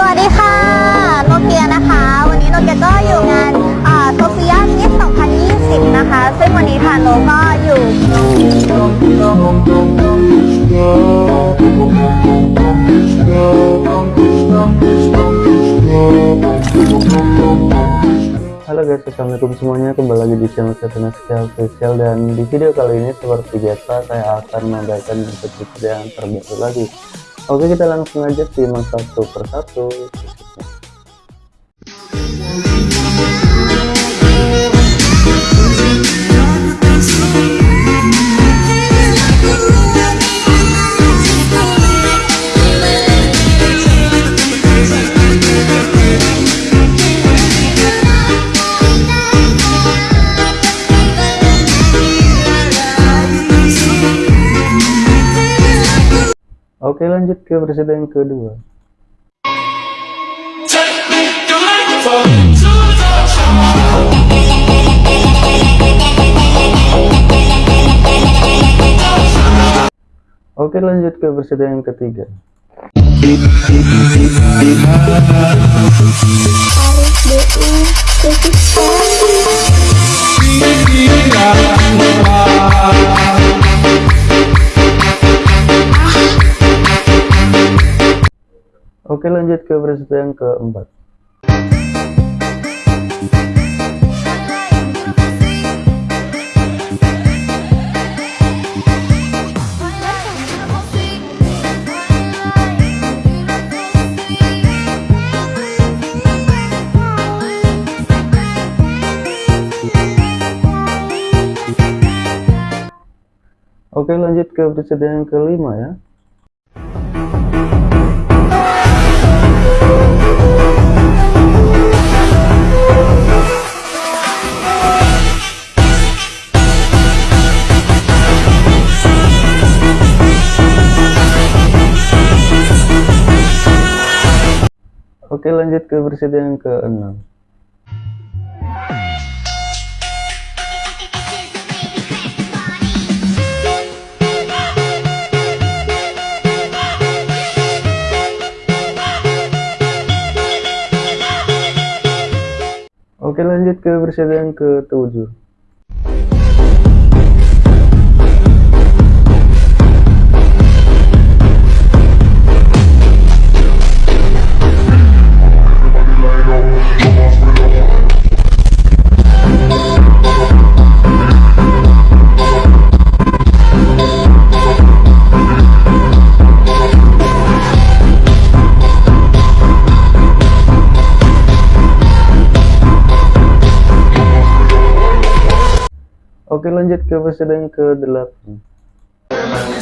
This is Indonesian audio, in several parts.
สวัสดีค่ะ โนเกียนะคะ วันนี้โนเกียก็อยู่งานโซเฟียมิส2020 นะคะ ซึ่งวันนี้ทางโนก็อยู่ Halo guys, assalamualaikum semuanya kembali lagi di channel saya Sekian Official dan di video kali ini seperti biasa saya akan membagikan video yang terbaru lagi Oke kita langsung aja simak satu persatu Oke lanjut ke presiden kedua. Oke lanjut ke presiden ketiga Oke lanjut ke presiden yang keempat. Oke lanjut ke presiden yang kelima ya Oke lanjut ke presiden yang ke-6 Oke lanjut ke presiden yang ke-7 Oke lanjut ke presiden yang ke-8 Let me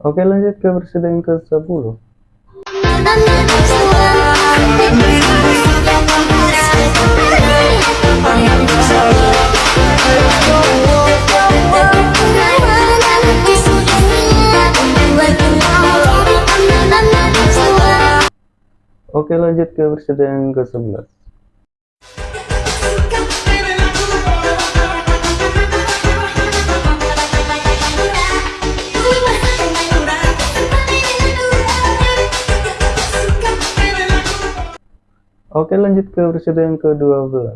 Oke lanjut ke presiden yang ke-10 Oke lanjut ke presiden yang ke-11 Oke lanjut ke presiden yang ke-12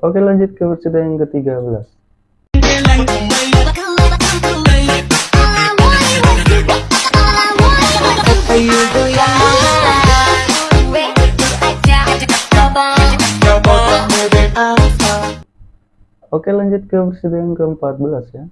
Oke lanjut ke presiden yang ke-13 Oke lanjut ke presiden yang ke-14 ya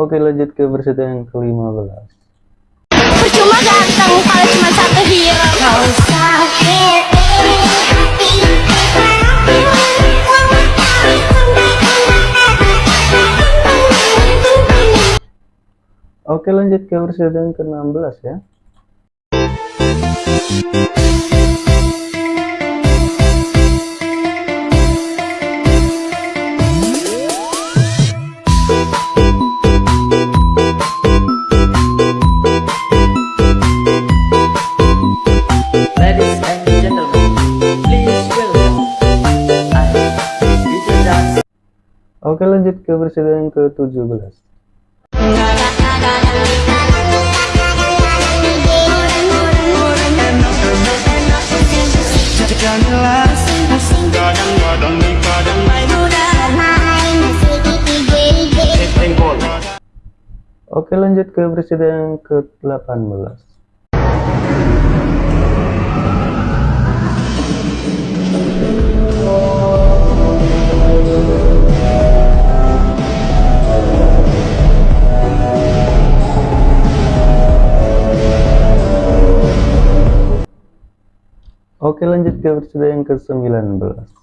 Oke lanjut ke versi yang ke-15 Percuma ganteng kalau cuma satu hero. Oke lanjut ke versi yang ke-16 ya Oke lanjut ke yang ke-17 Oke lanjut ke yang ke-18 Oke ke versi yang ke-19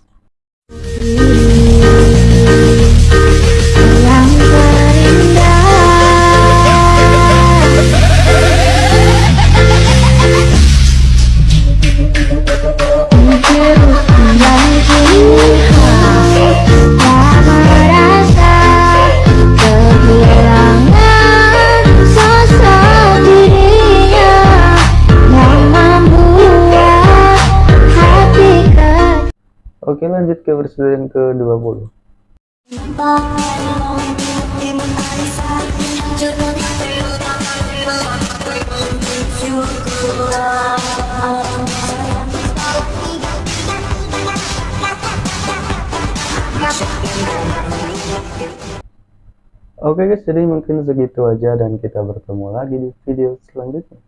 Oke lanjut ke versi yang ke-20 Oke guys, jadi mungkin segitu aja dan kita bertemu lagi di video selanjutnya.